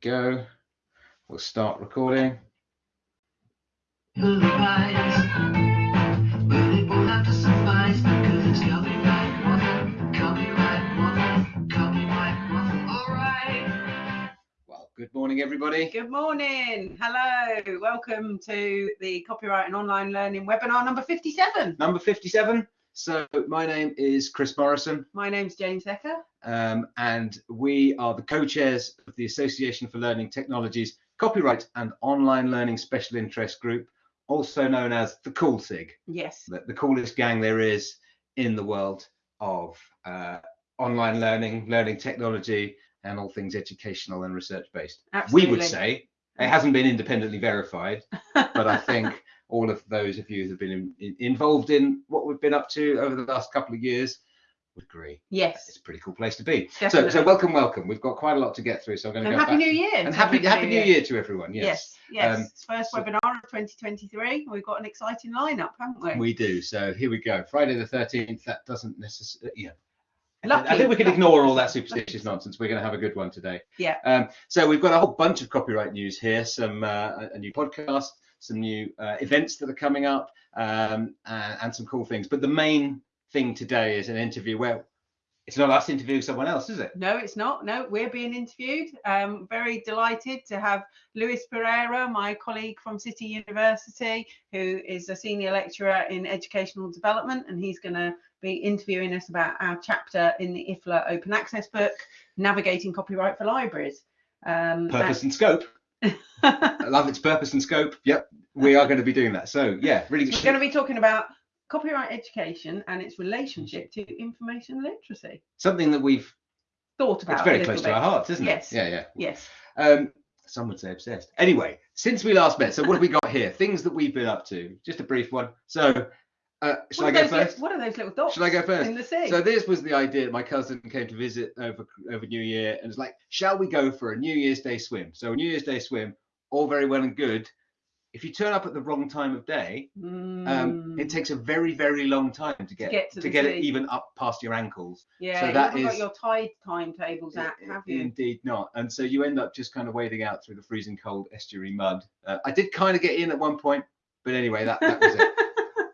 go. We'll start recording. Well, good morning, everybody. Good morning. Hello. Welcome to the Copyright and Online Learning webinar number 57. Number 57. So, my name is Chris Morrison, My name's Jane Secker. um, and we are the co chairs of the Association for Learning Technologies Copyright and Online Learning Special Interest Group, also known as the Cool SIG, Yes. the, the coolest gang there is in the world of uh, online learning, learning technology, and all things educational and research based. Absolutely. we would say it hasn't been independently verified but i think all of those of you who've been in, in- involved in what we've been up to over the last couple of years would agree Yes, it's a pretty cool place to be so Definitely. so welcome welcome we've got quite a lot to get through so i'm going to And go Happy back New Year. and happy happy new year to everyone yes, Yes. Yes. Um, It's first so- webinar of 2023. We've got an exciting lineup, haven't we? we do so here we go friday the 13th that doesn't necessarily yeah I think we can ignore all that superstitious nonsense. We're going to have a good one today. Yeah. Um, so we've got a whole bunch of copyright news here, some uh, a new podcast, some new uh, events that are coming up, um, and, and some cool things. But the main thing today is an interview where it's not us interviewing someone else, is it? No, it's not. No, we're being interviewed. Um, very delighted to have Luis Pereira, my colleague from City University, who is a senior lecturer in educational development, and he's going to be interviewing us about our chapter in the IFLA Open Access book, Navigating Copyright for Libraries. Um, Purpose and scope. I love its purpose and scope. Yep, we are going to be doing that. So yeah, really We're going to be talking about copyright education and its relationship to information literacy. something that we've Thought about it's very close bit. to our hearts, isn't Yes. it? Yes. Yeah, yeah. Yes. Um, some would say obsessed. Anyway, since we last met, so what have we got here? Things that we've been up to. Just a brief one. So, uh, shall I go are those li- first? what are those little dots Shall I go first? in the sea? So this was the idea. My cousin came to visit over over New Year and was like, "Shall we go for a New Year's Day swim?" So a New Year's Day swim, all very well and good. If you turn up at the wrong time of day, um, Mm, it takes a very very long time to get get to to get it even up past your ankles. yeah, so you that haven't got your tide timetables out, have you? Indeed not. And so you end up just kind of wading out through the freezing cold estuary mud. Uh, I did kind of get in at one point, but anyway, that, that was it.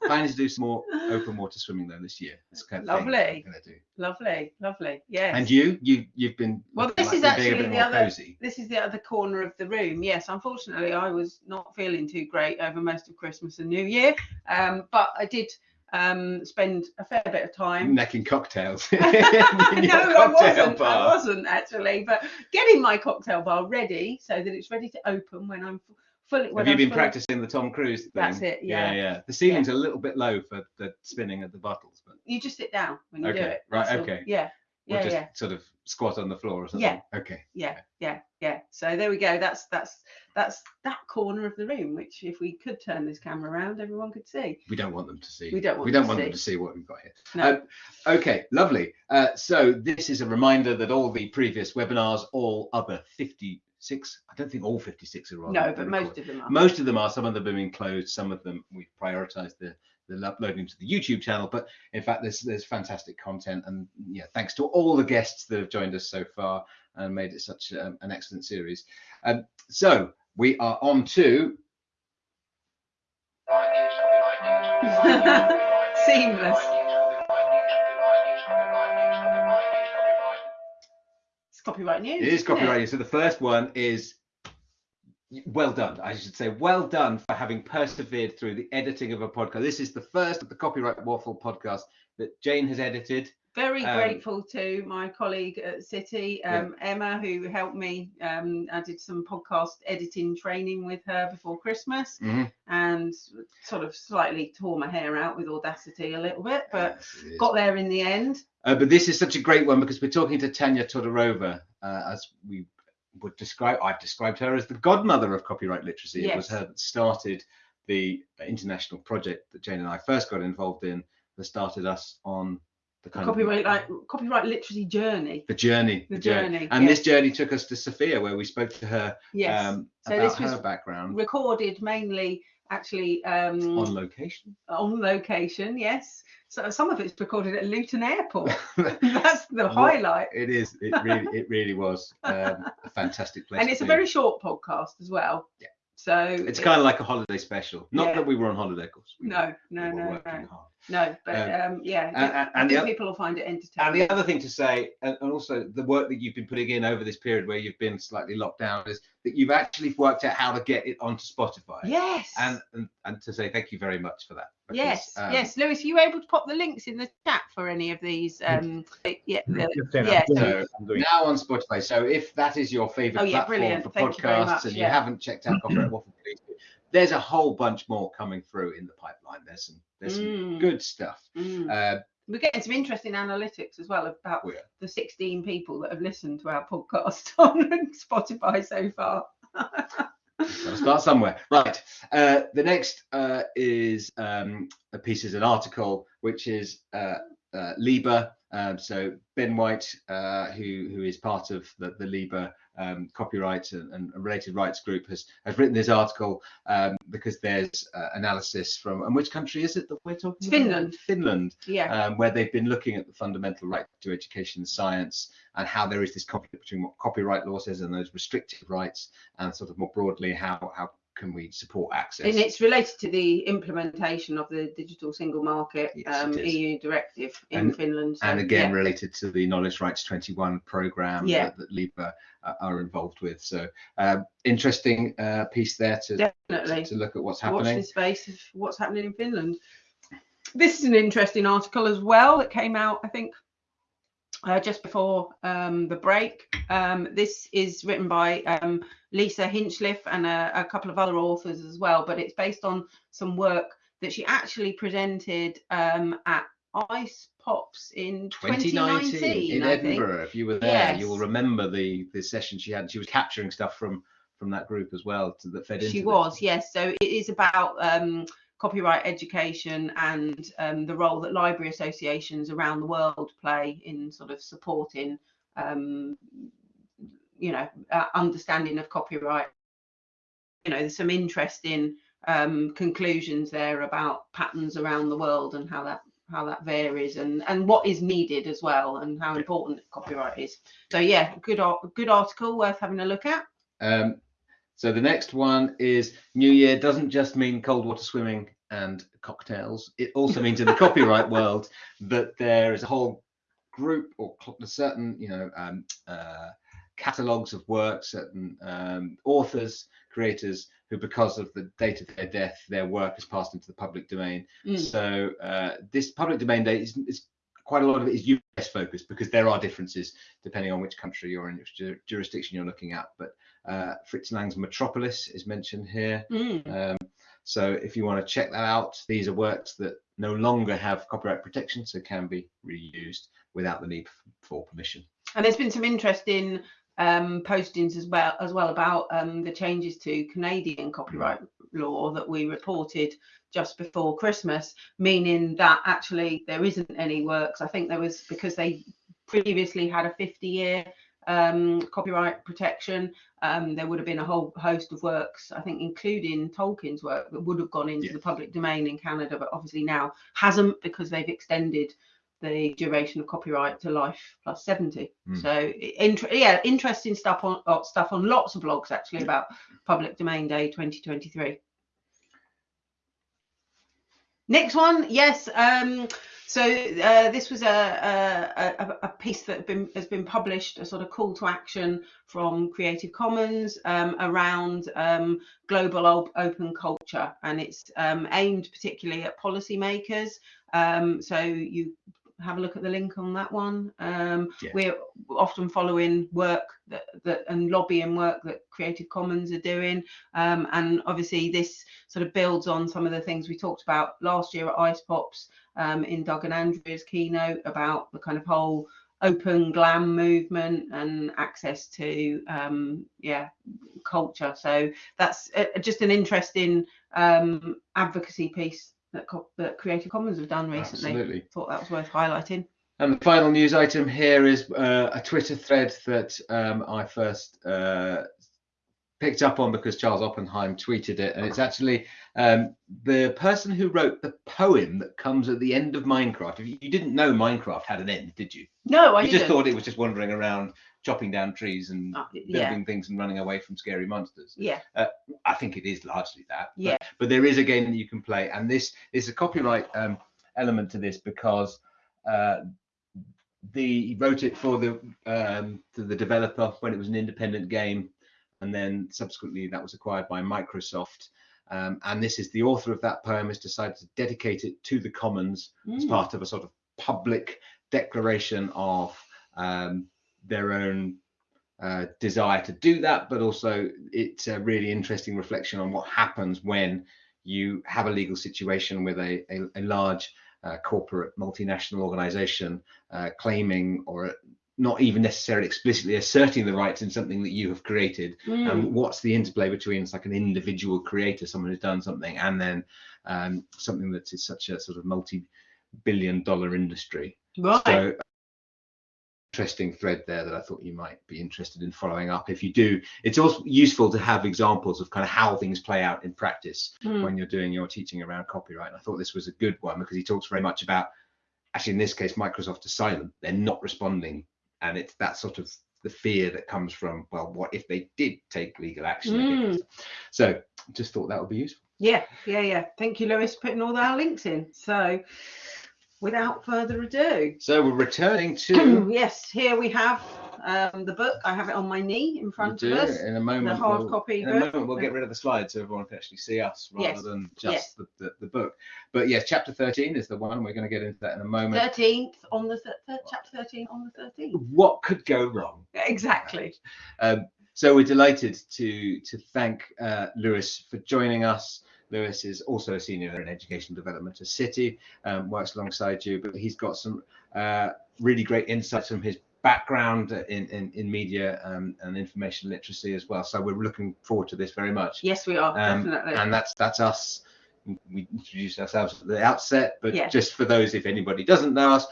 Planning to do some more open water swimming though this year. That's kind of Lovely. I'm gonna do. lovely, lovely. Yes. And you, you, you've been Well, this like is you're being a actually the other- cozy. this is the other corner of the room. Yes, unfortunately, I was not feeling too great over most of Christmas and New Year, um, but I did um, spend a fair bit of time. necking cocktails. no, your I wasn't. bar. I wasn't actually, but getting my cocktail bar ready so that it's ready to open when I'm fully. Have you been fully- practicing the Tom Cruise thing? That's it, yeah. yeah, The ceiling's a little bit low for the spinning of the bottles, but You just sit down when you do Okay, it. right, that's all. okay. Yeah, yeah, just yeah, sort of squat on the floor or something. Yeah. Okay. yeah, yeah, yeah. So there we go. That's that's that's that corner of the room, which if we could turn this camera around, everyone could see. We don't want them to see. We don't want we don't them want to them to see what we've got here. No. Uh, okay, lovely. Uh, so this is a reminder that all the previous webinars, all other 56, I don't think all 56 are on. no, the but record. most of them are. Most of them are. Some of them have been closed. Some of them we've prioritized the the uploading to the YouTube channel. But in fact, there's there's fantastic content, and yeah, thanks to all the guests that have joined us so far and made it such um, an excellent series. Um, so we are on to Seamless. Copyright news. It is isn't it? So the first one is well done. I should say well done for having persevered through the editing of a podcast. This is the first of the Copyright Waffle podcast that Jane has edited. Very Um, grateful to my colleague at City, Yeah. um, Emma, who helped me. Um, I did some podcast editing training with her before Christmas Mhm. and sort of slightly tore my hair out with Audacity a little bit, but Yes, got there in the end. Uh, but this is such a great one because we're talking to Tanya Todorova, uh, as we would describe. I've described her as the godmother of copyright literacy. It was her that started the international project that Jane and I first got involved in. That started us on the kind copyright of like copyright literacy journey. the journey, The journey, and yeah. this journey took us to Sofia, where we spoke to her Yes. um, So about this was her background recorded mainly actually um, on location. on location. Yes. So some of it's recorded at Luton Airport. That's the highlight. it is. It really, it really was um, a fantastic place. And it's a be. very short podcast as well. Yeah. So It's kind of like a holiday special. Not Yeah. that we were on holiday, of course. We no, no, we no, no, no. But um, yeah, And- and- the think people will find it entertaining. And the other thing to say, and and also the work that you've been putting in over this period where you've been slightly locked down, is that you've actually worked out how to get it onto Spotify. yes. And, and and to say thank you very much for that. because, yes, um, yes, Luis, are you able to pop the links in the chat for any of these? Um, yeah, the- yeah, so it, I'm doing it. Now on Spotify. So if that is your favorite Oh, yeah, platform brilliant. for Thank podcasts much, and you haven't checked out Copyright Waffle, please do. There's a whole bunch more coming through in the pipeline. There's some there's some Mm. good stuff. mm. Uh, We're getting some interesting analytics as well about we are. the 16 people that have listened to our podcast on Spotify so far. Gotta start somewhere. Right. Uh, the next uh, is um, a piece is an article which is uh, uh, Liber. Um, so Ben White, uh, who who is part of the, the Liber um, copyright and, and related rights group, has has written this article um, because there's uh, analysis from and which country is it that we're talking It's about? Finland. Finland Yeah. um, where they've been looking at the fundamental right to education and science and how there is this conflict between what copyright law says and those restrictive rights and sort of more broadly how how can we support access and it's related to the implementation of the digital single market Yes, um. EU directive in And- Finland. So, and again yeah. related to the knowledge rights 21 program Yeah. that, that Liber uh, are involved with so um, interesting uh, piece there to, definitely. to look at what's happening. watch this space of what's happening in Finland. This is an interesting article as well that came out, I think, uh, just before um, the break. Um, this is written by um, Lisa Hinchliffe and a, a couple of other authors as well, but it's based on some work that she actually presented um, at ICE Pops in 2019 2019, in Edinburgh. If you were there, you will remember the the session she had. She was capturing stuff from from that group as well to, that fed into. She this. was, yes. So it is about um, copyright education and um, the role that library associations around the world play in sort of supporting, um, you know, uh, understanding of copyright. You know, there's some interesting um, conclusions there about patterns around the world and how that how that varies and and what is needed as well and how important copyright is. So yeah, good good article worth having a look at. Um, so the next one is New Year doesn't just mean cold water swimming and cocktails. It also means in the copyright world that there is a whole group or certain, you know, um, uh, catalogs of work, certain um, authors, creators who, because of the date of their death, their work is passed into the public domain. Mm. So uh, this public domain date is, is quite a lot of it is US focused because there are differences depending on which country you're in, which ju- jurisdiction you're looking at. But uh, Fritz Lang's Metropolis is mentioned here. Mm. Um, so if you want to check that out, these are works that no longer have copyright protection, so can be reused without the need for permission. And there's been some interesting um, postings as well as well about um, the changes to Canadian copyright law that we reported just before Christmas, meaning that actually there isn't any works. I think there was because they previously had a 50 year um, copyright protection. Um, there would have been a whole host of works, I think, including Tolkien's work, that would have gone into Yeah. the public domain in Canada, but obviously now hasn't because they've extended the duration of copyright to life plus 70. Mm. So, yeah, interesting stuff on uh, stuff on lots of blogs actually about Public Domain Day 2023. Next one, yes. Um, so uh, this was a, a, a, piece that been, has been published, a sort of call to action from Creative Commons um, around um, global op- open culture, and it's um, aimed particularly at policymakers. Um, so you have a look at the link on that one. Um, Yeah. We're often following work that, that and lobbying work that Creative Commons are doing, um, and obviously this sort of builds on some of the things we talked about last year at Ice Pops um, in Doug and Andrea's keynote about the kind of whole open glam movement and access to um, yeah culture. So that's uh, just an interesting um, advocacy piece that, co- that Creative Commons have done recently. Absolutely. Thought that was worth highlighting. And the final news item here is uh, a Twitter thread that um, I first uh, picked up on because Charles Oppenheim tweeted it, and it's actually um, the person who wrote the poem that comes at the end of Minecraft. If you didn't know Minecraft had an end, did you? No, I you didn't. just thought it was just wandering around, chopping down trees and Uh, building yeah, things and running away from scary monsters. yeah, I think it is largely that. But, Yeah. But there is a game that you can play, and this is a copyright um, element to this because uh, the he wrote it for the um, to the developer when it was an independent game, and then subsequently that was acquired by Microsoft. Um, and this is the author of that poem has decided to dedicate it to the Commons as Mm. part of a sort of public declaration of um, their own uh, desire to do that, but also it's a really interesting reflection on what happens when you have a legal situation with a, a, a large uh, corporate multinational organization uh, claiming or not even necessarily explicitly asserting the rights in something that you have created Mm. and what's the interplay between it's like an individual creator someone who's done something and then um, something that is such a sort of multi-billion dollar industry right. so interesting thread there that I thought you might be interested in following up. If you do, it's also useful to have examples of kind of how things play out in practice Mm. when you're doing your teaching around copyright. And I thought this was a good one because he talks very much about actually in this case Microsoft is silent. They're not responding. And it's that sort of the fear that comes from, well, what if they did take legal action against them? So just thought that would be useful. Yeah, yeah, yeah. Thank you, Luis, for putting all our links in. So, without further ado, So we're returning to yes, here we have um, the book. I have it on my knee in front of us. in a moment. the hard we'll- copy In a book. moment, we'll get rid of the slides so everyone can actually see us rather Yes, than just yes. the, the, the book. But yes, chapter 13 is the one. We're going to get into that in a moment. Thirteenth on the thir- thir- chapter thirteen on the thirteenth. What could go wrong? Exactly. Um, so we're delighted to to thank uh, Luis for joining us. Luis is also a senior in education development at City, um, works alongside you, but he's got some uh, really great insights from his background in, in, in media um, and information literacy as well. So we're looking forward to this very much. Yes, we are Um, definitely. and that's that's us. We introduced ourselves at the outset, but Yeah. just for those, if anybody doesn't know us,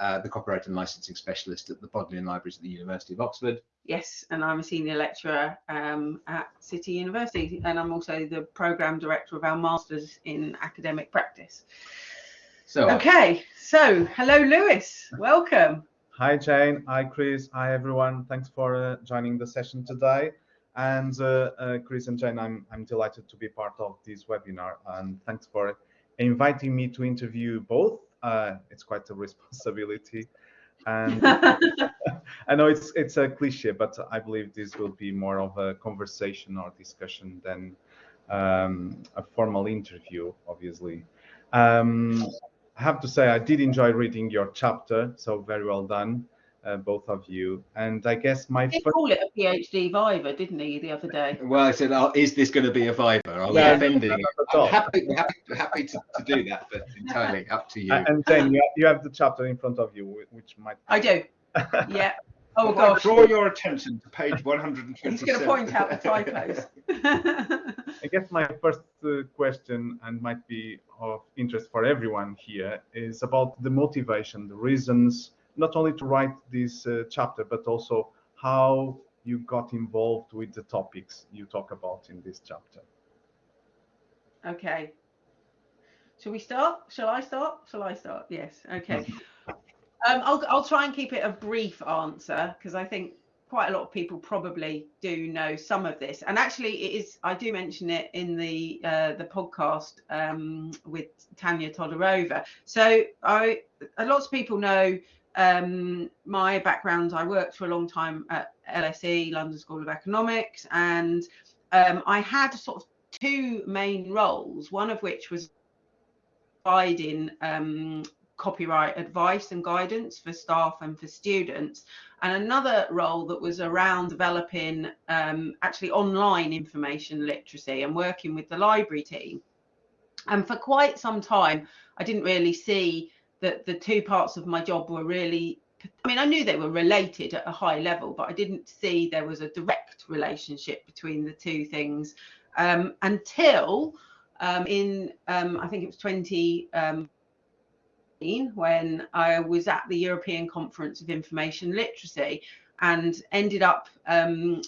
uh, the copyright and licensing specialist at the Bodleian Libraries at the University of Oxford. Yes, and I'm a senior lecturer um, at City University, and I'm also the program director of our masters in academic practice. So uh, Okay, so hello, Luis. Welcome. Hi Jane, hi Chris, hi everyone. Thanks for uh, joining the session today. And uh, uh, Chris and Jane, I'm, I'm delighted to be part of this webinar and thanks for inviting me to interview both. Uh, it's quite a responsibility. And I know it's it's a cliche, but I believe this will be more of a conversation or discussion than um, a formal interview, obviously. Um, I have to say I did enjoy reading your chapter, so very well done, uh, both of you. And I guess my He first, call it a PhD Viva, didn't he, the other day? well, I said, oh, is this going to be a Viva? Are we Yeah. offending? Not you? at all. I'm happy, happy, happy to, to do that, but entirely up to you. and then you, you have the chapter in front of you, which might. I do. Yeah. Oh Well, I draw your attention to page 127. He's going to point out the typos. I guess my first uh, question, and might be of interest for everyone here, is about the motivation, the reasons, not only to write this uh, chapter, but also how you got involved with the topics you talk about in this chapter. okay. Shall we start? Shall I start? Shall I start? Yes. Okay. Um, I'll, I'll try and keep it a brief answer because I think quite a lot of people probably do know some of this. And actually, it is. I do mention it in the uh, the podcast um, with Tanya Todorova. So I, a lot of people know um, my background. I worked for a long time at LSE, London School of Economics, and um, I had sort of two main roles. One of which was providing um, copyright advice and guidance for staff and for students, and another role that was around developing um, actually online information literacy and working with the library team. And for quite some time, I didn't really see that the two parts of my job were really. I mean, I knew they were related at a high level, but I didn't see there was a direct relationship between the two things um, until um, in um, I think it was 20 um, when I was at the European Conference of Information Literacy and ended up um,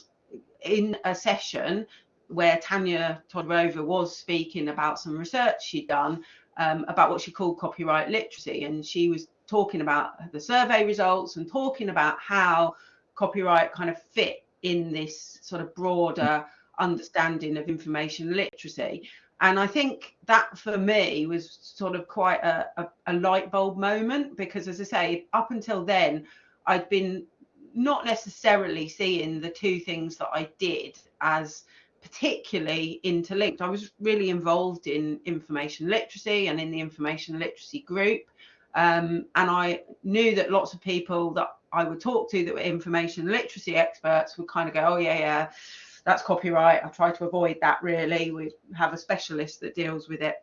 in a session where Tanya Todorova was speaking about some research she'd done um, about what she called copyright literacy. And she was talking about the survey results and talking about how copyright kind of fit in this sort of broader understanding of information literacy. And I think that for me was sort of quite a, a, a light bulb moment because, as I say, up until then, I'd been not necessarily seeing the two things that I did as particularly interlinked. I was really involved in information literacy and in the information literacy group. Um, and I knew that lots of people that I would talk to that were information literacy experts would kind of go, oh, yeah, yeah, that's copyright. I try to avoid that really. We have a specialist that deals with it.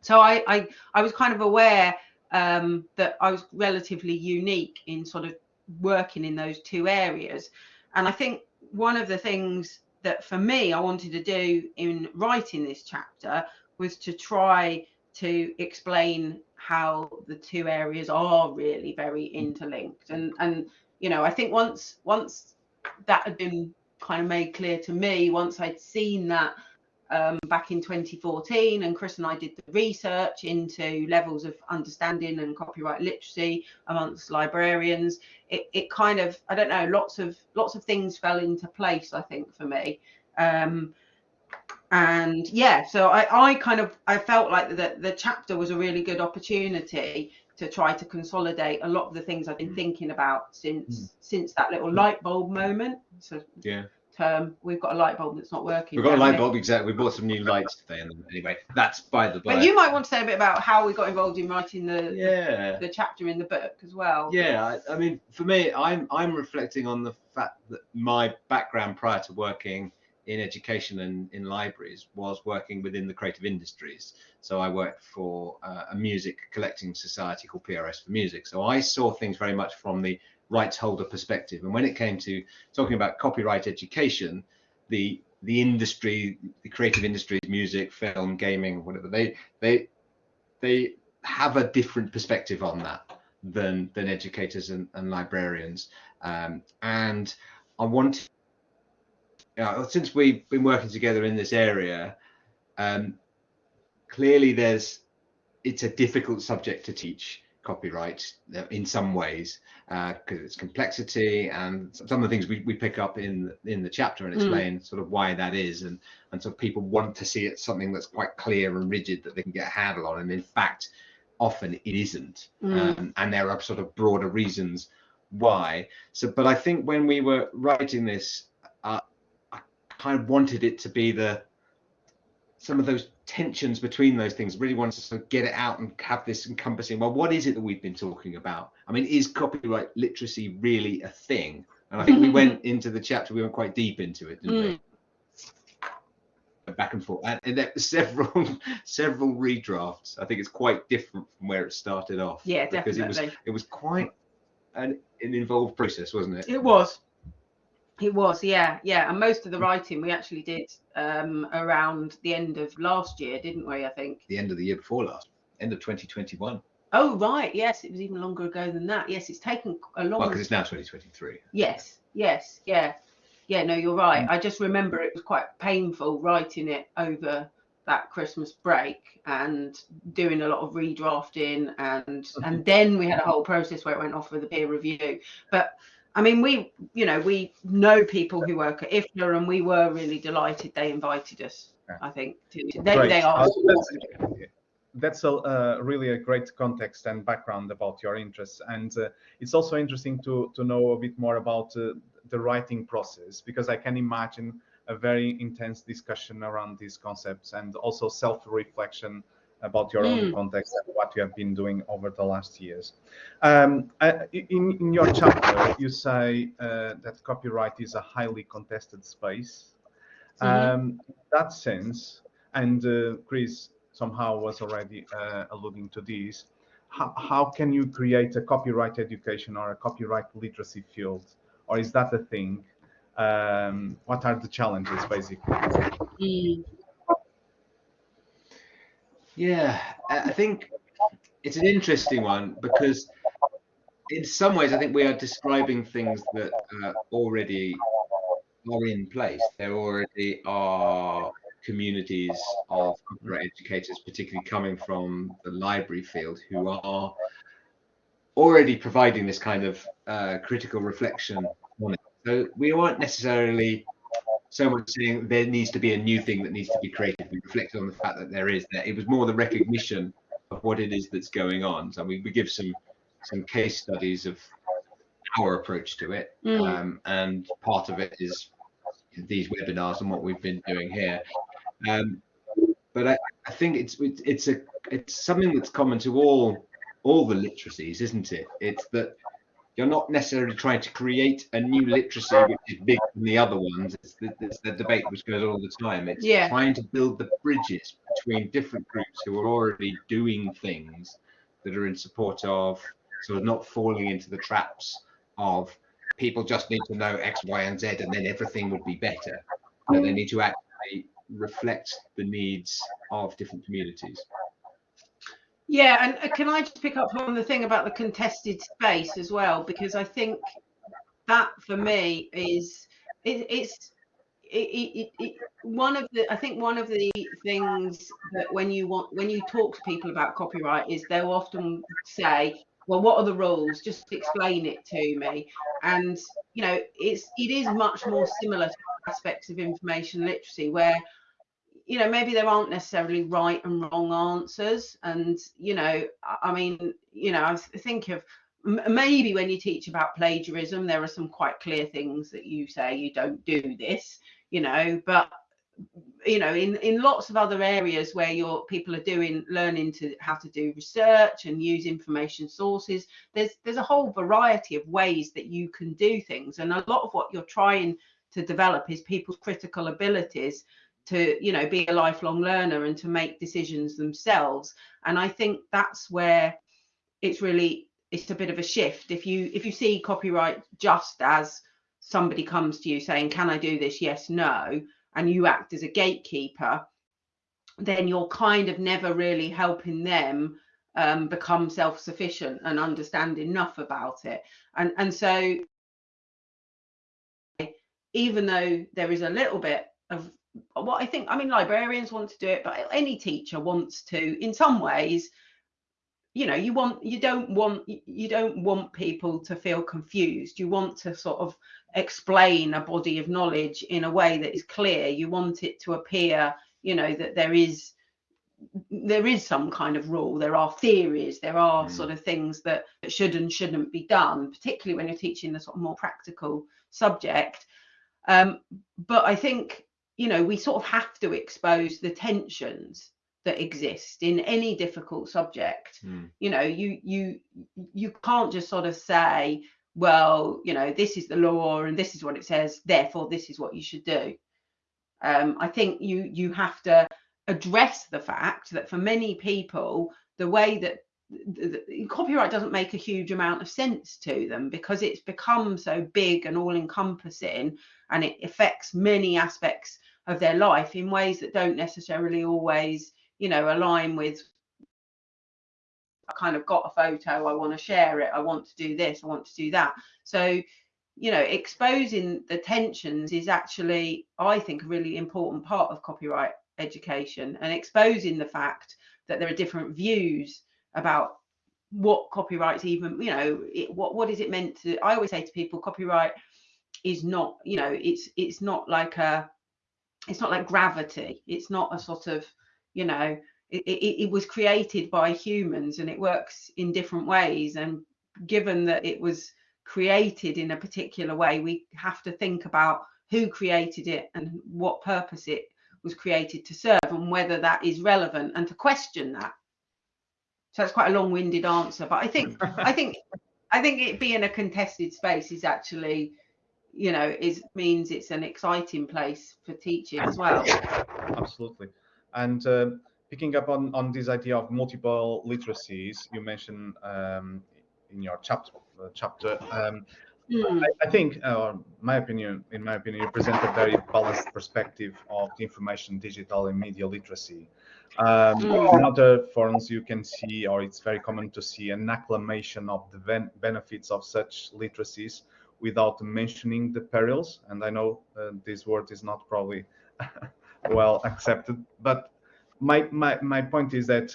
So I, I, I was kind of aware um, that I was relatively unique in sort of working in those two areas. And I think one of the things that for me I wanted to do in writing this chapter was to try to explain how the two areas are really very interlinked and and you know I think once once that had been kind of made clear to me once I'd seen that um, back in 2014 and Chris and I did the research into levels of understanding and copyright literacy amongst librarians it, it kind of I don't know lots of lots of things fell into place I think for me. Um, and yeah so I, I kind of I felt like the, the chapter was a really good opportunity to try to consolidate a lot of the things I've been mm. thinking about since mm. since that little light bulb moment so yeah term. We've got a light bulb that's not working. We've got a light bulb, exactly. We bought some new lights today, and anyway, that's by the by. But you might want to say a bit about how we got involved in writing the yeah the, the chapter in the book as well. Yeah, I, I, mean, for me, I'm I'm reflecting on the fact that my background prior to working in education and in libraries was working within the creative industries. So I worked for uh, a music collecting society called PRS for Music. So I saw things very much from the rights holder perspective. And when it came to talking about copyright education, the the industry, the creative industries, music, film, gaming, whatever, they they they have a different perspective on that than than educators and, and librarians. Um, and I want, since we've been working together in this area, um, clearly there's it's a difficult subject to teach copyright uh, in some ways because uh, it's complexity and some of the things we, we pick up in in the chapter and hmm. explain mm. sort of why that is and and so people want to see it something that's quite clear and rigid that they can get a handle on and in fact often it isn't mm. um, and there are sort of broader reasons why so but i think when we were writing this kind of wanted it to be the some of those tensions between those things really wanted to sort of get it out and have this encompassing well what is it that we've been talking about? I mean is copyright literacy really a thing? And i think we went into the chapter we went quite deep into it didn't mm. we back and forth. And, and there several several redrafts. I think it's quite different from where it started off. Yeah because definitely. it was it was quite an, an involved process wasn't it? It was it was, yeah, yeah. And most of the writing we actually did um, around the end of last year, didn't we? I think. The end of the year before last, end of 2021. Oh right, yes, it was even longer ago than that. Yes, it's taken a long. Well, because it's now 2023. Yes, yes, yeah, yeah. No, you're right. Mm. I just remember it was quite painful writing it over that Christmas break and doing a lot of redrafting and mm-hmm. and then we had a whole process where it went off with a peer review. But I mean, we, you know, we know people who work at IFLA, and we were really delighted they invited us. I think to, they, they are. That's, a, uh, really a great context and background about your interests, and uh, it's also interesting to to know a bit more about uh, the writing process because I can imagine a very intense discussion around these concepts and also self-reflection about your mm. own context and what you have been doing over the last years. Um, in, in, your chapter, you say uh, that copyright is a highly contested space. Mm-hmm. Um, in that sense, and uh, Chris somehow was already uh, alluding to this, how, how can you create a copyright education or a copyright literacy field? Or is that a thing? Um, what are the challenges, basically? Mm. Yeah, I think it's an interesting one because in some ways I think we are describing things that uh, already are in place. There already are communities of copyright educators, particularly coming from the library field, who are already providing this kind of uh, critical reflection on it. So we aren't necessarily so much saying there needs to be a new thing that needs to be created. Reflected on the fact that there is that It was more the recognition of what it is that's going on. So we, we give some some case studies of our approach to it, mm. um, and part of it is these webinars and what we've been doing here. Um, but I, I think it's it's a it's something that's common to all all the literacies, isn't it? It's that you're not necessarily trying to create a new literacy which is bigger than the other ones. It's the, it's the debate which goes all the time. It's yeah. trying to build the bridges between different groups who are already doing things that are in support of sort of not falling into the traps of people just need to know X, Y, and Z, and then everything would be better. But they need to actually reflect the needs of different communities. Yeah, and uh, can I just pick up on the thing about the contested space as well? Because I think that for me is it, it's it, it, one of the I think one of the things that when you want when you talk to people about copyright is they'll often say, well, what are the rules? Just explain it to me. And you know, it's it is much more similar to aspects of information literacy where you know maybe there aren't necessarily right and wrong answers. And you know i mean you know i think of maybe when you teach about plagiarism there are some quite clear things that you say you don't do this you know. But you know in in lots of other areas where your people are doing learning to how to do research and use information sources there's there's a whole variety of ways that you can do things. And a lot of what you're trying to develop is people's critical abilities to you know be a lifelong learner and to make decisions themselves. And i think that's where it's really it's a bit of a shift. If you if you see copyright just as somebody comes to you saying can i do this? Yes no and you act as a gatekeeper then you're kind of never really helping them um, become self-sufficient and understand enough about it. And and so even though there is a little bit of what I think, I mean, librarians want to do it, but any teacher wants to, in some ways, you know, you want, you don't want, you don't want people to feel confused. You want to sort of explain a body of knowledge in a way that is clear. You want it to appear, you know, that there is, there is some kind of rule. There are theories. There are mm. sort of things that should and shouldn't be done, particularly when you're teaching the sort of more practical subject. Um, but I think you know, we sort of have to expose the tensions that exist in any difficult subject. Mm. You know, you you you can't just sort of say, well, you know, this is the law and this is what it says, therefore this is what you should do. Um, I think you you have to address the fact that for many people, the way that the, the, copyright doesn't make a huge amount of sense to them because it's become so big and all encompassing and it affects many aspects of their life in ways that don't necessarily always, you know, align with I kind of got a photo, I want to share it, I want to do this, I want to do that. So, you know, exposing the tensions is actually, I think, a really important part of copyright education and exposing the fact that there are different views about what copyright's even, you know, it, what what is it meant to? I always say to people, copyright is not, you know, it's it's not like a it's not like gravity. It's not a sort of you know it, it, it, was created by humans and it works in different ways. And given that it was created in a particular way we have to think about who created it and what purpose it was created to serve and whether that is relevant and to question that. So that's quite a long-winded answer but i think i think i think it being a contested space is actually you know is means it's an exciting place for teaching as well absolutely and uh, picking up on on this idea of multiple literacies you mentioned um, in your chapter uh, chapter um, Mm. I, I think, uh, my opinion, in my opinion, you present a very balanced perspective of the information, digital, and media literacy. Um, Mm. In other forums, you can see, or it's very common to see, an acclamation of the ben- benefits of such literacies without mentioning the perils. And I know uh, this word is not probably well accepted, but my, my my point is that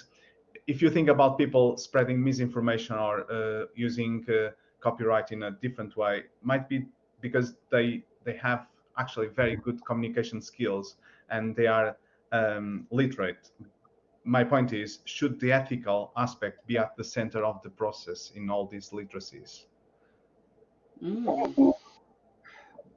if you think about people spreading misinformation or uh, using uh, copyright in a different way might be because they they have actually very good communication skills and they are um, literate my point is should the ethical aspect be at the center of the process in all these literacies Mm.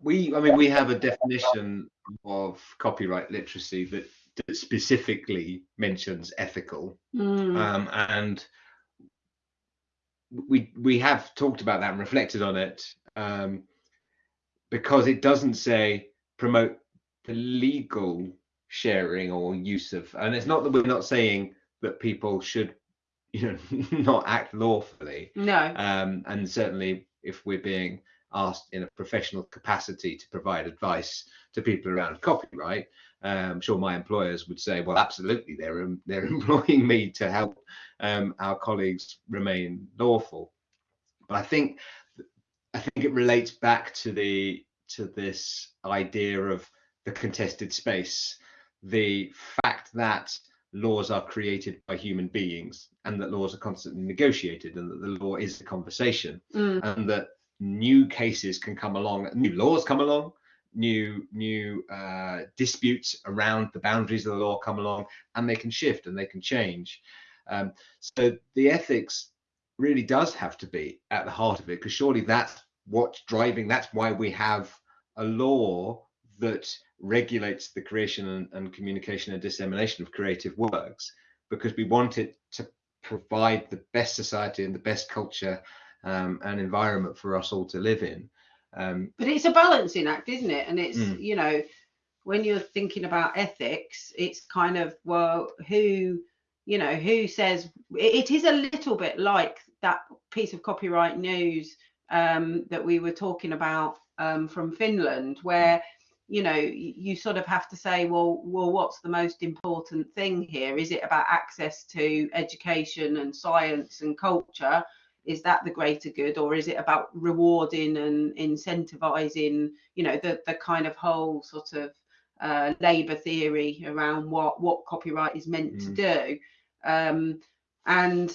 we i mean we have a definition of copyright literacy that, that specifically mentions ethical Mm. um, and we we have talked about that and reflected on it um, because it doesn't say promote the legal sharing or use of and it's not that we're not saying that people should you know not act lawfully no. um, and certainly if we're being asked in a professional capacity to provide advice to people around copyright, um, I'm sure my employers would say, well, absolutely, they're they're employing me to help um, our colleagues remain lawful. But I think I think it relates back to the to this idea of the contested space, the fact that laws are created by human beings and that laws are constantly negotiated and that the law is a conversation Mm. and that new cases can come along new laws come along new new uh, disputes around the boundaries of the law come along and they can shift and they can change um, so the ethics really does have to be at the heart of it because surely that's what's driving that's why we have a law that regulates the creation and, and communication and dissemination of creative works because we want it to provide the best society and the best culture um, and environment for us all to live in. Um, But it's a balancing act, isn't it? And it's, Mm. you know, when you're thinking about ethics, it's kind of, well, who, you know, who says it, it is a little bit like that piece of copyright news um, that we were talking about um, from Finland, where, you know, you sort of have to say, well, well, what's the most important thing here? Is it about access to education and science and culture? is that the greater good or is it about rewarding and incentivizing you know the the kind of whole sort of uh, labor theory around what what copyright is meant to do um and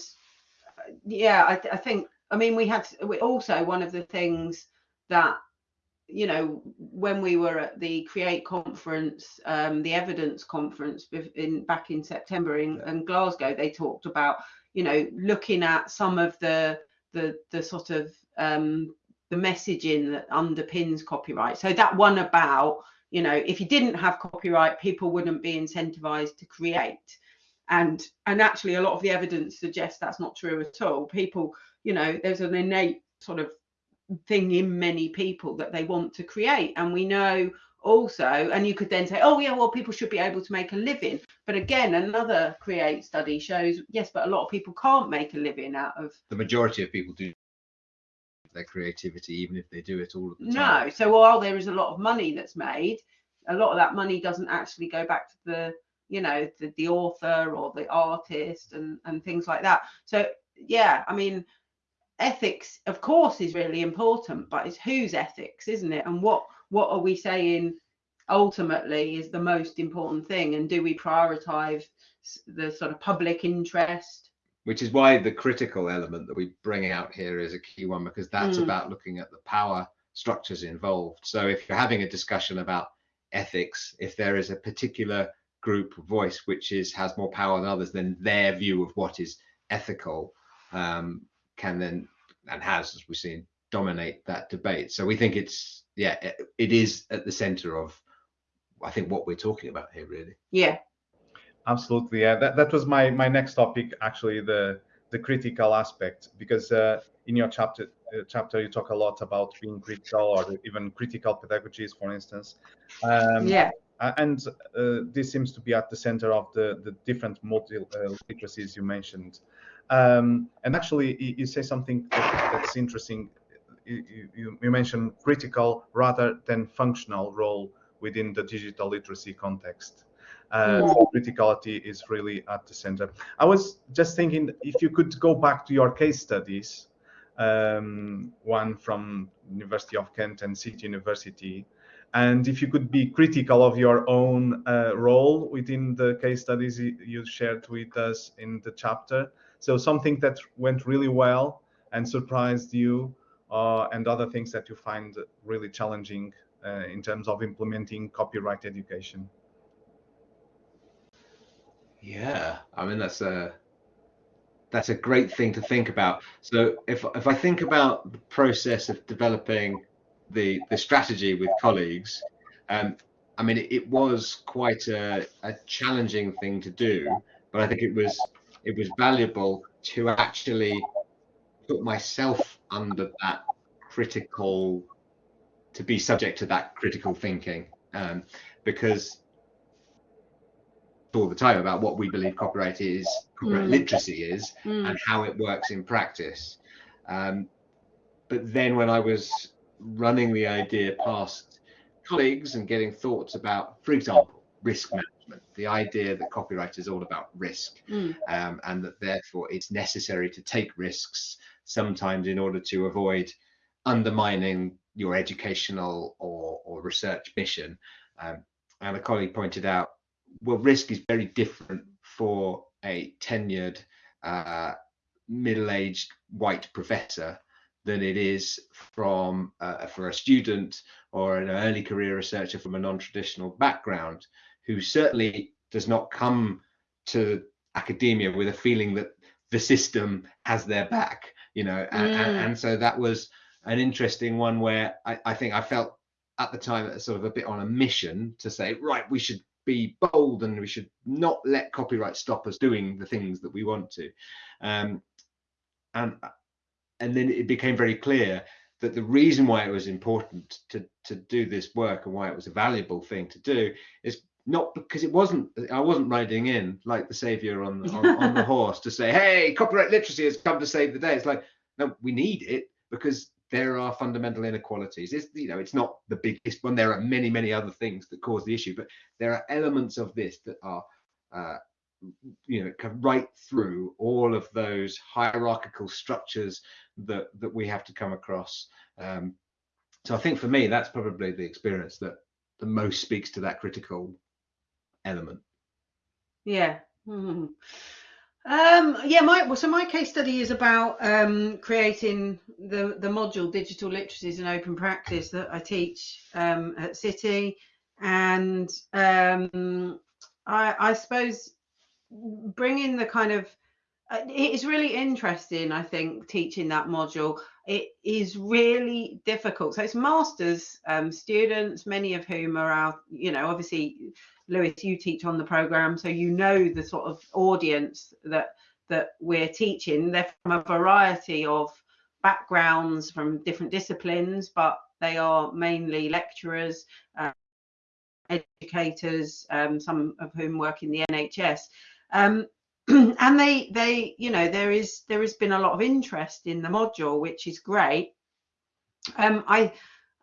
yeah I, I think i mean we had we also one of the things that you know when we were at the create conference um the evidence conference in back in september in, Yeah. in glasgow they talked about you know looking at some of the the the sort of um the messaging that underpins copyright. So that one about you know if you didn't have copyright people wouldn't be incentivized to create. And and actually a lot of the evidence suggests that's not true at all. People you know there's an innate sort of thing in many people that they want to create. And we know also and you could then say oh yeah well people should be able to make a living. But again another create study shows yes but a lot of people can't make a living out of the majority of people do their creativity, even if they do it all of the time. no so while there is a lot of money that's made a lot of that money doesn't actually go back to the you know the, the author or the artist and and things like that. So yeah i mean ethics of course is really important but it's whose ethics isn't it and what what are we saying ultimately is the most important thing and do we prioritize the sort of public interest Which is why the critical element that we bring out here is a key one because that's Mm. about looking at the power structures involved. So if you're having a discussion about ethics, if there is a particular group voice which is has more power than others, then their view of what is ethical um, can then and has, as we've seen, dominate that debate. So we think it's yeah, it, it is at the center of I think what we're talking about here really. yeah Absolutely, yeah. That, that was my my next topic, actually, the the critical aspect, because uh, in your chapter uh, chapter you talk a lot about being critical or even critical pedagogies, for instance. Um, yeah uh, and uh, this seems to be at the center of the the different multi uh, literacies you mentioned. Um, and actually, you, you say something that, that's interesting. you, you mentioned critical rather than functional role within the digital literacy context. Uh, so criticality is really at the center. I was just thinking if you could go back to your case studies, um, one from University of Kent and City University, and if you could be critical of your own uh, role within the case studies you shared with us in the chapter. So something that went really well and surprised you, uh, and other things that you find really challenging uh, in terms of implementing copyright education. Yeah, I mean that's a that's a great thing to think about. So if if I think about the process of developing the the strategy with colleagues, um, I mean it, it was quite a, a challenging thing to do, but I think it was it was valuable to actually put myself under that critical to be subject to that critical thinking um, because all the time about what we believe copyright is, copyright mm. literacy is, mm. and how it works in practice. Um, but then when I was running the idea past colleagues and getting thoughts about, for example, risk management, the idea that copyright is all about risk, mm. um, and that therefore it's necessary to take risks sometimes in order to avoid undermining your educational or, or research mission. Um, and a colleague pointed out well, risk is very different for a tenured, uh, middle-aged white professor than it is from uh, for a student or an early career researcher from a non-traditional background who certainly does not come to academia with a feeling that the system has their back you know and, mm. and, and so that was an interesting one where I, I think i felt at the time sort of a bit on a mission to say right we should be bold and we should not let copyright stop us doing the things that we want to. Um, and and then it became very clear that the reason why it was important to to do this work and why it was a valuable thing to do is not because it wasn't I wasn't riding in like the savior on on, on the horse to say hey copyright literacy has come to save the day. It's like no we need it because there are fundamental inequalities. It's you know it's not the biggest one. There are many many other things that cause the issue, but there are elements of this that are uh, you know right through all of those hierarchical structures that that we have to come across. Um, so I think for me that's probably the experience that the most speaks to that critical element. Yeah. Mm-hmm. Um, yeah, my well, so my case study is about um, creating the the module digital literacies and open practice that I teach um, at City, and um, I, I suppose bringing the kind of uh, it is really interesting. I think teaching that module it is really difficult. So it's masters um, students, many of whom are out. You know, obviously Luis, you teach on the program, so you know the sort of audience that that we're teaching. They're from a variety of backgrounds, from different disciplines, but they are mainly lecturers, uh, educators, um, some of whom work in the NHS. Um, and they they you know there is there has been a lot of interest in the module which is great um, i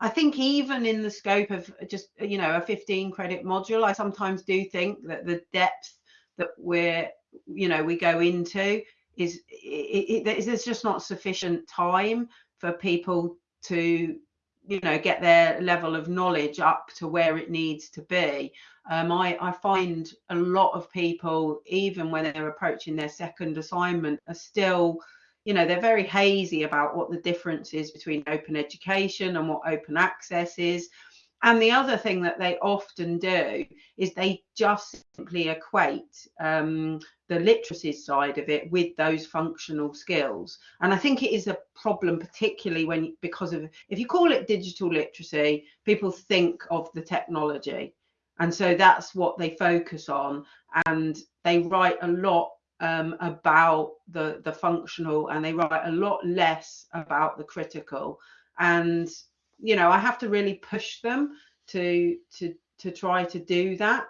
I think even in the scope of just you know a 15 credit module, I sometimes do think that the depth that we're you know we go into is it, it, just not sufficient time for people to you know get their level of knowledge up to where it needs to be. Um, I, I find a lot of people, even when they're approaching their second assignment, are still you know they're very hazy about what the difference is between open education and what open access is. And the other thing that they often do is they just simply equate um, the literacy side of it with those functional skills. And i think it is a problem particularly when because of if you call it digital literacy people think of the technology. And so that's what they focus on. And they write a lot um, about the the functional and they write a lot less about the critical and you know i have to really push them to to to try to do that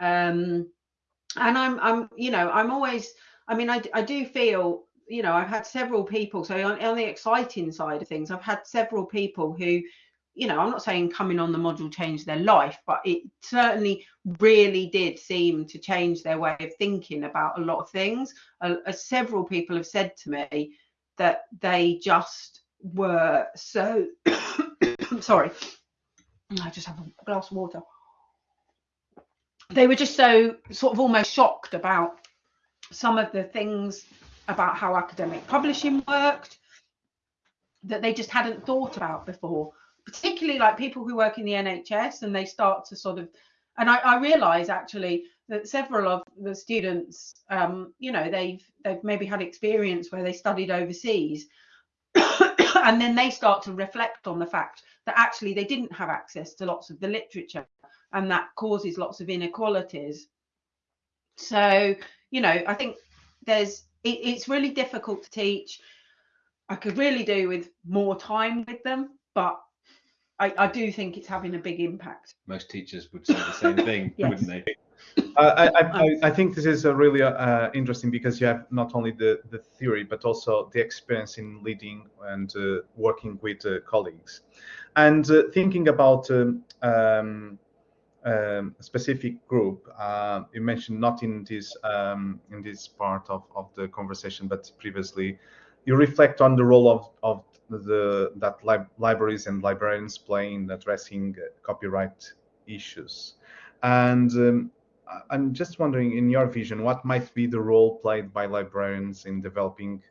um and i'm i'm you know i'm always i mean i, I do feel you know, I've had several people. So on, on the exciting side of things, I've had several people who, you know, I'm not saying coming on the module changed their life, but it certainly really did seem to change their way of thinking about a lot of things. Uh, uh, several people have said to me that they just were so I'm sorry. I just have a glass of water. They were just so sort of almost shocked about some of the things about how academic publishing worked that they just hadn't thought about before particularly like people who work in the nhs and they start to sort of and i, I realize actually that several of the students um, you know they've they've maybe had experience where they studied overseas and then they start to reflect on the fact that actually they didn't have access to lots of the literature and that causes lots of inequalities. So you know i think there's it, it's really difficult to teach. I could really do with more time with them but I, I do think it's having a big impact Most teachers would say the same thing, Yes. wouldn't they? Uh, I, I, I think this is uh, really uh, interesting because you have not only the, the theory but also the experience in leading and uh, working with uh, colleagues and uh, thinking about um, um, um, a specific group uh, you mentioned not in this um, in this part of, of the conversation but previously you reflect on the role of, of the that lib- libraries and librarians play in addressing uh, copyright issues and um, I'm just wondering, in your vision, what might be the role played by librarians in developing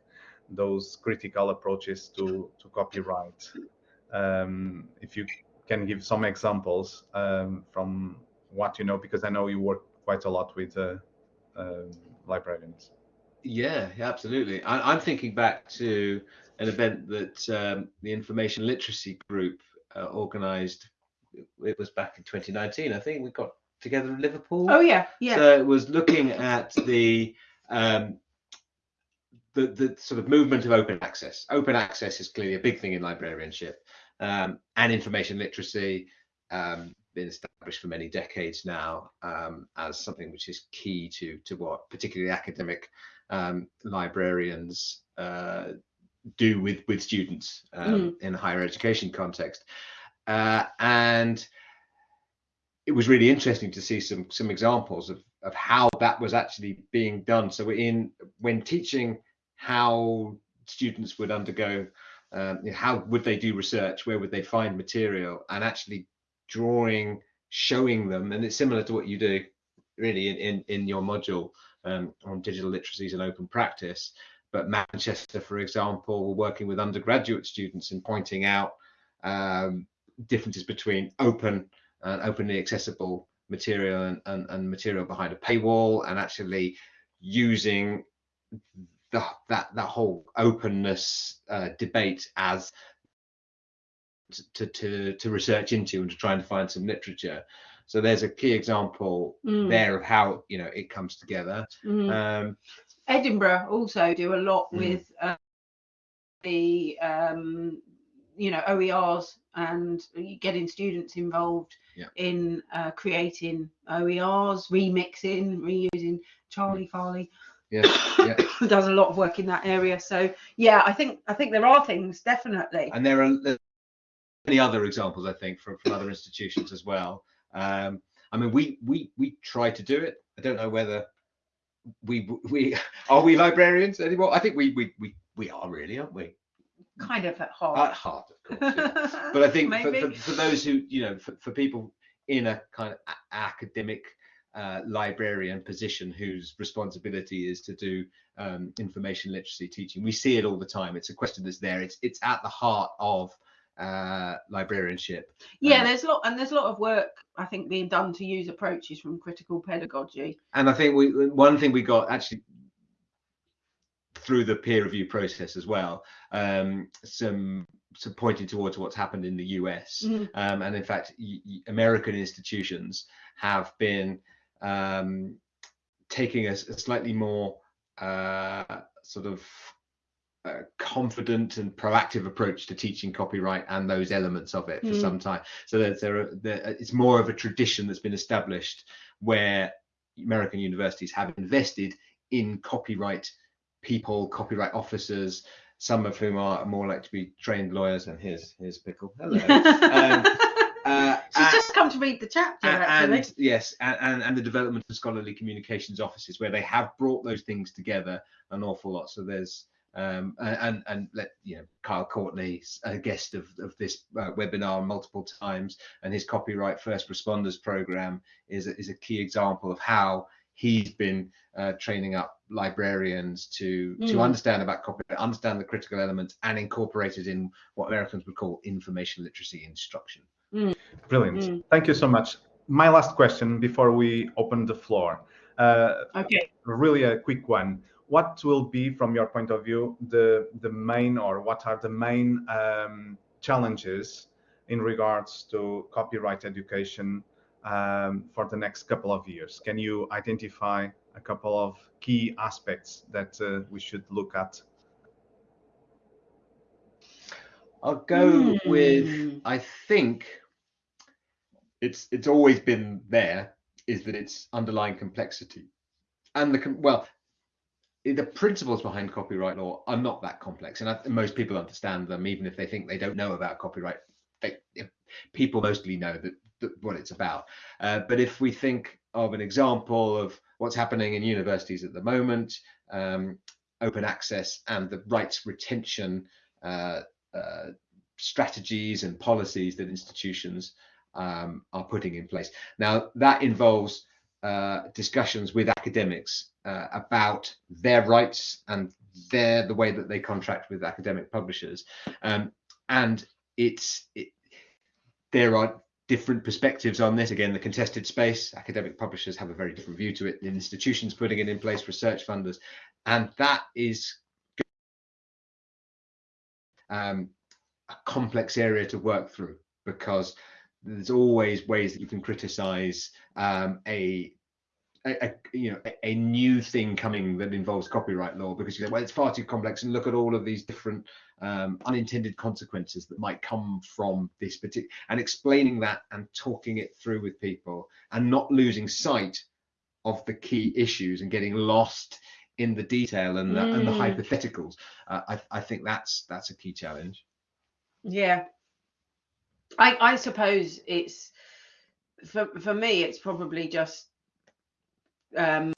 those critical approaches to, to copyright? Um, if you can give some examples um, from what you know, because I know you work quite a lot with uh, um librarians. Yeah, yeah, absolutely. I, I'm thinking back to an event that um, the Information Literacy Group uh, organised. It was back in 2019. I think we got together in Liverpool. oh yeah yeah So it was looking at the um, the the sort of movement of open access. Open access is clearly a big thing in librarianship, um, and information literacy um, been established for many decades now um, as something which is key to to what particularly academic um, librarians uh, do with with students um, in a higher education context, uh, and it was really interesting to see some some examples of of how that was actually being done. So in when teaching how students would undergo, um, how would they do research, where would they find material, and actually drawing, showing them, and it's similar to what you do really in in, in your module um, on digital literacies and open practice. But Manchester, for example, were working with undergraduate students and pointing out um, differences between open and openly accessible material and, and, and material behind a paywall and actually using the, that that whole openness uh, debate as to, to to research into and to try and find some literature so there's a key example Mm, there of how you know it comes together. Mm. um edinburgh also do a lot Mm. with uh, the um you know oers and getting students involved Yeah. in uh, creating oers remixing reusing charlie farley. Yeah yeah. Does a lot of work in that area. So yeah i think i think there are things definitely. And there are there are many other examples i think from, from other institutions as well um i mean we we we try to do it. I don't know whether we we are we librarians anymore? I think we we we, we are really aren't we? Kind of at heart. At heart of course yeah. but i think for, for, for those who you know for, for people in a kind of a- academic uh, librarian position whose responsibility is to do um, information literacy teaching we see it all the time. It's a question that's there. It's it's at the heart of uh, librarianship. Yeah Um, there's a lot and there's a lot of work i think being done to use approaches from critical pedagogy. And I think we one thing we got actually through the peer review process as well, um, some some pointing towards what's happened in the US, Mhm. um, and in fact, American institutions have been um, taking a, slightly more uh, sort of uh, confident and proactive approach to teaching copyright and those elements of it for Mm. some time. So that there, there, it's more of a tradition that's been established where American universities have invested in copyright people, copyright officers, some of whom are more like to be trained lawyers. And here's here's Pickle. Hello. um, uh, She's and, just come to read the chapter, actually. And, yes, and, and, and the development of scholarly communications offices, where they have brought those things together an awful lot. So there's um, and and let you know Kyle Courtney, a guest of, of this uh, webinar multiple times, and his copyright first responders program is a, is a key example of how he's been uh, training up librarians to mm. to understand about copyright, understand the critical elements, and incorporate it in what Americans would call information literacy instruction. Mm. Brilliant. Mm. Thank you so much. My last question before we open the floor. Uh, okay. Really a quick one what will be, from your point of view, the the main or what are the main um, challenges in regards to copyright education um, for the next couple of years? Can you identify a couple of key aspects that uh, we should look at? I'll go mm. with I think it's it's always been there is that it's underlying complexity and the well the principles behind copyright law are not that complex, and I, most people understand them, even if they think they don't know about copyright. They, people mostly know that, that what it's about. Uh, but if we think of an example of what's happening in universities at the moment, um, open access and the rights retention uh, uh, strategies and policies that institutions um, are putting in place. Now that involves uh, discussions with academics uh, about their rights and their the way that they contract with academic publishers. Um, and it's it, there are different perspectives on this. Again the contested space academic publishers have a very different view to it. The institutions putting it in place research funders and that is um, a complex area to work through because there's always ways that you can criticize um, a, a, a, you know a, new thing coming that involves copyright law because you say well it's far too complex and look at all of these different um, unintended consequences that might come from this particular and explaining that and talking it through with people and not losing sight of the key issues and getting lost in the detail and the, mm. and the mm. hypotheticals uh, I, I think that's that's a key challenge yeah I, I suppose it's for for me it's probably just um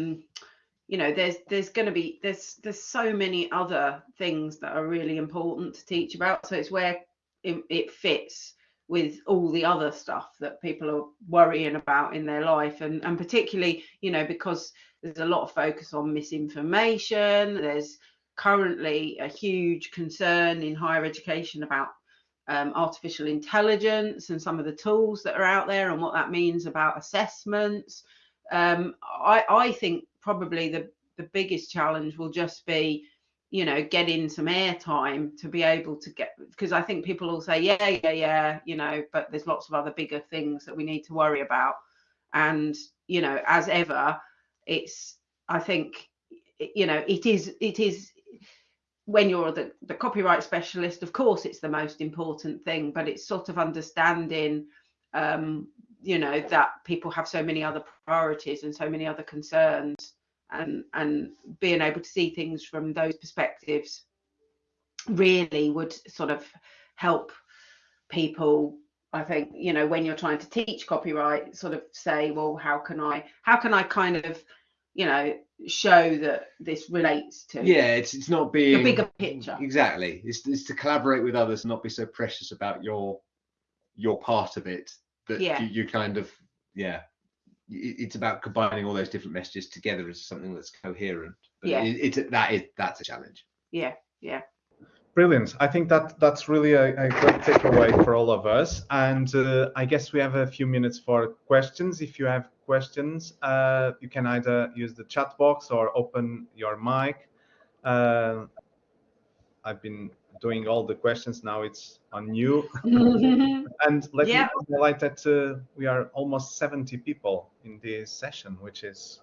you know there's there's going to be there's there's so many other things that are really important to teach about so it's where it, it fits with all the other stuff that people are worrying about in their life and and particularly you know because there's a lot of focus on misinformation there's currently a huge concern in higher education about um, artificial intelligence and some of the tools that are out there and what that means about assessments. Um, I, I think probably the, the biggest challenge will just be, you know, getting some airtime to be able to get, because I think people will say, yeah, yeah, yeah, you know, but there's lots of other bigger things that we need to worry about. And, you know, as ever, it's, I think, you know, it is, it is when you're the, the copyright specialist, of course, it's the most important thing, but it's sort of understanding, um, you know, that people have so many other priorities and so many other concerns, and and being able to see things from those perspectives really would sort of help people I think you know when you're trying to teach copyright, sort of say, well, how can I how can I kind of you know show that this relates to yeah it's it's not being the bigger picture. Exactly. It's, it's to collaborate with others and not be so precious about your your part of it that yeah. you, you kind of yeah it's about combining all those different messages together as something that's coherent but yeah it, it's that is that's a challenge yeah yeah Brilliant. I think that that's really a, a great takeaway for all of us. And uh, I guess we have a few minutes for questions. If you have questions, uh, you can either use the chat box or open your mic. Uh, I've been doing all the questions. Now it's on you. and let yeah. me highlight that uh, we are almost 70 people in this session, which is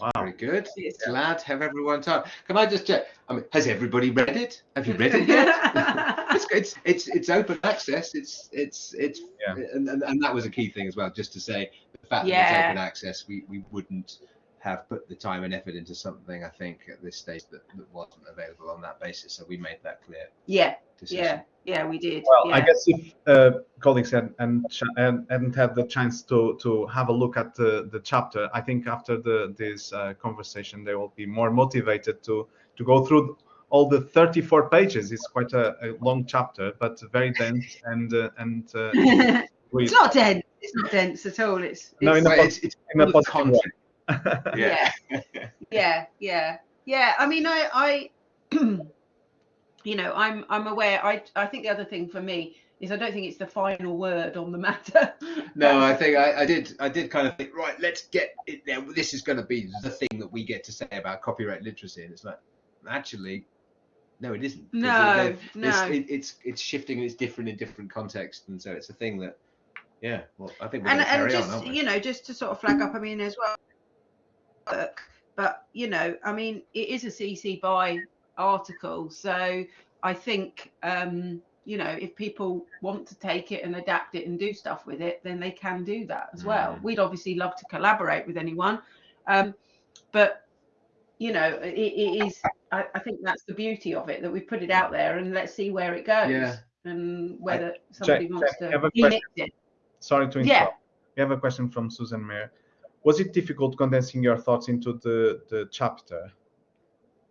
Wow. Very good. Glad to have everyone time. Can I just check? I mean, has everybody read it? Have you read it yet? it's, it's it's it's open access. It's it's it's yeah. and, and, and that was a key thing as well. Just to say the fact yeah. that it's open access, we we wouldn't have put the time and effort into something. I think at this stage that, that wasn't available on that basis. So we made that clear. Yeah, Decision. yeah, yeah, we did. Well, yeah. I guess if uh, colleagues had, and, and hadn't had the chance to to have a look at the, the chapter, I think after the this uh, conversation they will be more motivated to to go through all the 34 pages. It's quite a, a long chapter, but very dense and uh, and uh, it's not dense. It's not dense at all. It's, No, it's in a Well, it's, it's in a full positive content. Yeah. yeah yeah yeah i mean i i you know i'm i'm aware i i think the other thing for me is i don't think it's the final word on the matter No, I think I, I did. I did kind of think, right, let's get it there. This is going to be the thing that we get to say about copyright literacy, and it's like, actually, no, it isn't. No, there- there's- no. it- it's it's shifting and it's different in different contexts, and so it's a thing that, yeah. Well, I think we're and going to and carry on, just aren't we? you know just to sort of flag up i mean as well work but you know i mean it is a cc by article so i think um you know if people want to take it and adapt it and do stuff with it then they can do that as well Mm. we'd obviously love to collaborate with anyone um but you know it, it is I, I think that's the beauty of it that we put it out there and let's see where it goes Yeah. and whether somebody Jack, wants I to have a remix it Sorry to interrupt. Yeah. We have a question from Susan Mayer. Was it difficult condensing your thoughts into the, the chapter?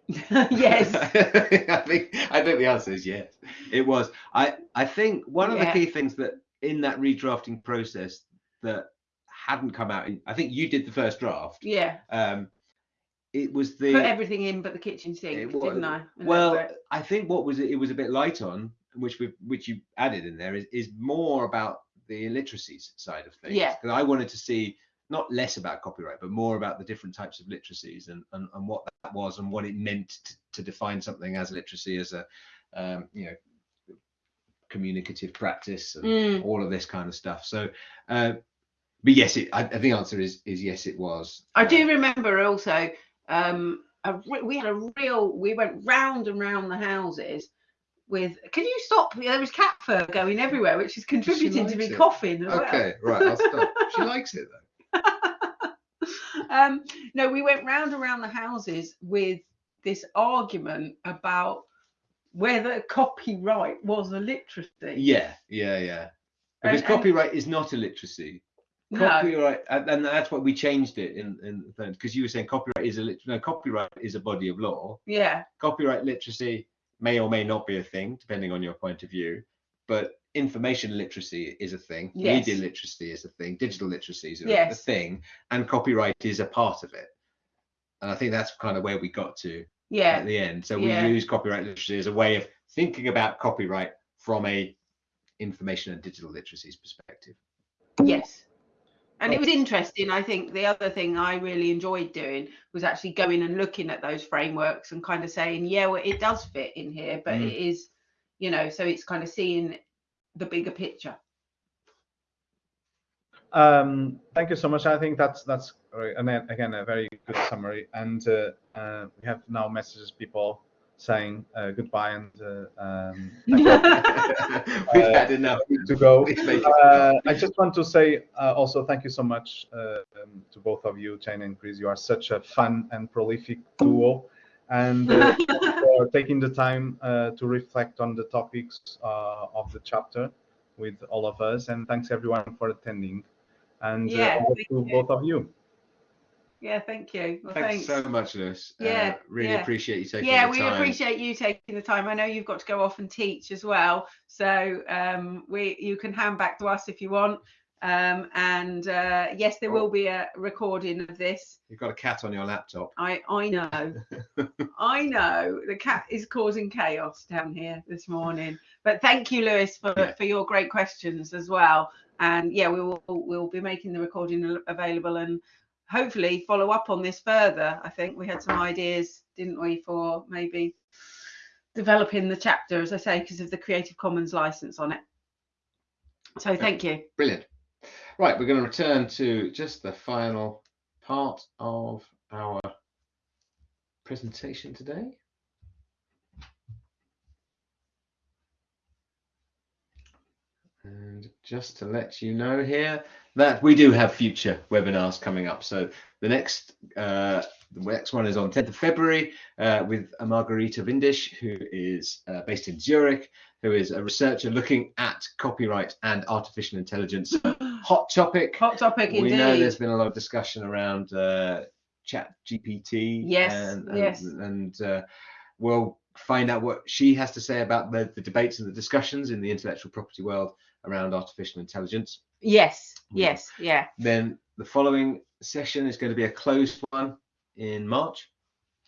yes I think I think the answer is yes. It was. I I think one of the key things that in that redrafting process that hadn't come out. In, I think you did the first draft. yeah Um, it was the put everything in but the kitchen sink, It was- didn't I? And well. I think what was it? It was a bit light on, which we which you added in there is is more about the illiteracies side of things. Yeah. Because I wanted to see not less about copyright, but more about the different types of literacies and and, and what that was and what it meant to, to define something as literacy as a um, you know communicative practice and Mm. all of this kind of stuff. So. Uh, but yes, it, I, I think the answer is is yes, it was. I do remember also. Um, a, we had a real. We went round and round the houses with. Can you stop? There was cat fur going everywhere, which is contributing to me it. coughing as well. Okay, right. I'll stop. she likes it though. Um, no, we went round around the houses with this argument about whether copyright was a literacy. Yeah, yeah, yeah. Because and- copyright is not a literacy. Copyright, and, and that's why we changed it in in because you were saying copyright is a lit- no copyright is a body of law. Yeah. Copyright literacy may or may not be a thing depending on your point of view, but information literacy is a thing. Yes. Media literacy is a thing. Digital literacy is a, a thing, and copyright is a part of it. And I think that's kind of where we got to Yeah. at the end. So we Yeah. use copyright literacy as a way of thinking about copyright from a information and digital literacies perspective. Yes. And it was interesting. I think the other thing I really enjoyed doing was actually going and looking at those frameworks and kind of saying, yeah, well, it does fit in here, but Mm. it is, you know, so it's kind of seeing the bigger picture. Um, thank you so much. I think that's that's uh, and then again a very good summary. And uh, uh, we have now messages people saying uh, goodbye and uh, um, We've Uh, had enough to go. We've made it Uh. I just want to say uh, also thank you so much uh, um, to both of you, Jane and Chris. You are such a fun and prolific duo, and uh, for taking the time uh, to reflect on the topics uh, of the chapter with all of us. And thanks everyone for attending. And Yeah, uh, to you. both of you. yeah, thank you. Well, Thanks, thanks. so much, Luis. Uh, Yeah, really yeah. appreciate you taking yeah, the we time. appreciate you taking the time. I know you've got to go off and teach as well, so um, we you can hand back to us if you want. Um, and uh, yes, there will be a recording of this. You've got a cat on your laptop. I I know, I know. The cat is causing chaos down here this morning. But thank you, Luis, for Yeah. for your great questions as well. And yeah, we will we'll be making the recording available and hopefully follow up on this further. I think we had some ideas, didn't we, for maybe developing the chapter, as I say, because of the Creative Commons license on it. So thank you. Brilliant. Right, we're going to return to just the final part of our presentation today. And just to let you know here, that we do have future webinars coming up. So the next uh, the next one is on 10th of February uh, with Margarita Windisch, who is uh, based in Zurich, who is a researcher looking at copyright and artificial intelligence. Hot topic. Hot topic we indeed. know there's been a lot of discussion around uh, Chat GPT. Yes, and, and, yes. And uh, we'll find out what she has to say about the, the debates and the discussions in the intellectual property world around artificial intelligence. Yes, yes, yeah. Then the following session is going to be a closed one in March.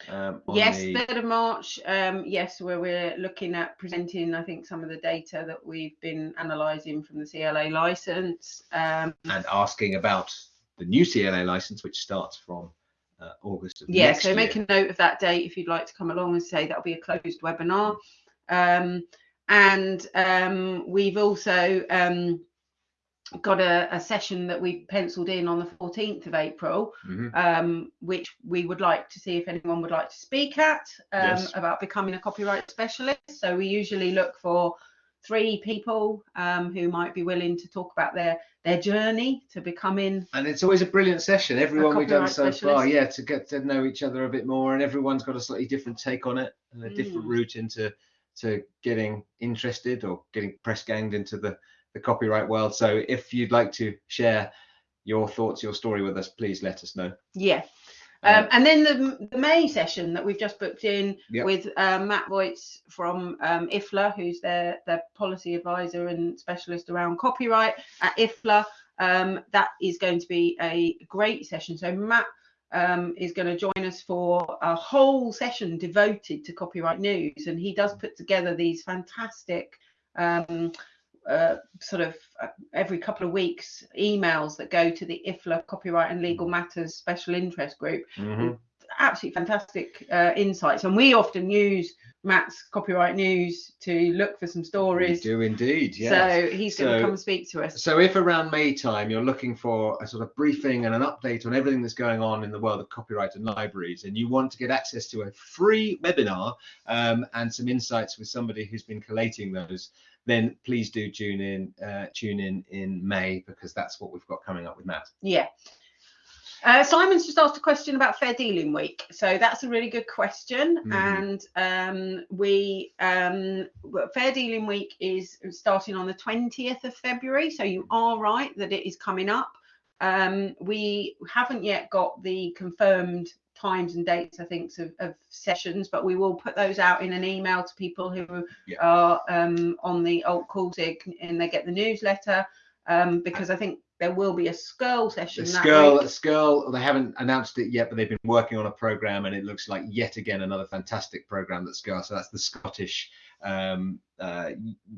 Um, Yes, the- 3rd of March. Um, yes, where we're looking at presenting, I think, some of the data that we've been analysing from the CLA license. Um, and asking about the new CLA license, which starts from uh, August of yeah, next so year. make a note of that date if you'd like to come along and say that'll be a closed webinar. Um, and um, we've also um, got a, a session that we penciled in on the 14th of April, Mhm. um, which we would like to see if anyone would like to speak at um, Yes. about becoming a copyright specialist. So we usually look for three people um, who might be willing to talk about their their journey to becoming And it's always a brilliant session. Everyone we've done so far, yeah, to get to know each other a bit more, and everyone's got a slightly different take on it and a different Mm. route into to getting interested or getting press ganged into the the copyright world. So if you'd like to share your thoughts, your story with us, please let us know. yeah. Um, Um, and then the, the May session that we've just booked in Yep. with um, Matt Voigt from um, IFLA, who's their, their policy advisor and specialist around copyright at IFLA. Um, that is going to be a great session. So Matt um, is going to join us for a whole session devoted to copyright news, and he does put together these fantastic. Uh, sort of uh, every couple of weeks emails that go to the IFLA Copyright and Legal Matters Special Interest Group. Mhm. Absolutely fantastic uh, insights, and we often use Matt's copyright news to look for some We stories. do indeed, yes. So he's going to come speak to us. So if around May time you're looking for a sort of briefing and an update on everything that's going on in the world of copyright and libraries, and you want to get access to a free webinar um, and some insights with somebody who's been collating those, then please do tune in, uh, tune in in May because that's what we've got coming up with Matt. Yeah. Uh, Simon's just asked a question about Fair Dealing Week, so that's a really good question. Mhm. And um, we um, Fair Dealing Week is starting on the 20th of February, so you are right that it is coming up. Um, we haven't yet got the confirmed times and dates, I think, of, of sessions, but we will put those out in an email to people who Yeah. are um, on the Alt Calzig and they get the newsletter. Um, because I think there will be a SCURL session SCURL. SCURL, they haven't announced it yet, but they've been working on a program, and it looks like yet again another fantastic program that SCURL. So that's the Scottish um, uh,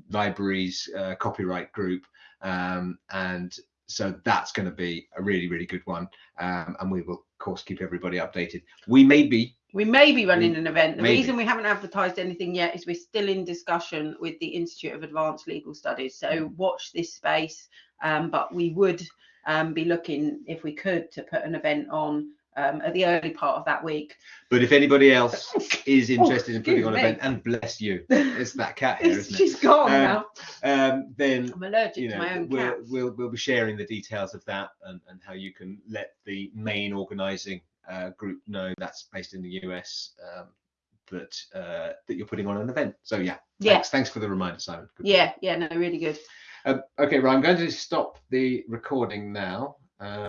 libraries uh, copyright group, um, and so that's going to be a really, really good one. Um, and we will, of course, keep everybody updated. We may be We may be running an event. The Maybe. reason we haven't advertised anything yet is we're still in discussion with the Institute of Advanced Legal Studies. So watch this space. Um, but we would um, be looking, if we could, to put an event on um, at the early part of that week. But if anybody else is interested in putting on an event, and bless you, it's that cat here, isn't it? She's gone Um, now. Um, then I'm allergic you to my own we'll, cat. we'll we'll be sharing the details of that and, and how you can let the main organising uh, group know that's based in the US um, that uh, that you're putting on an event. So yeah, Yeah. thanks, thanks for the reminder, Simon. Good Yeah, yeah, no, really good. Um, okay, I'm going to stop the recording now. Uh,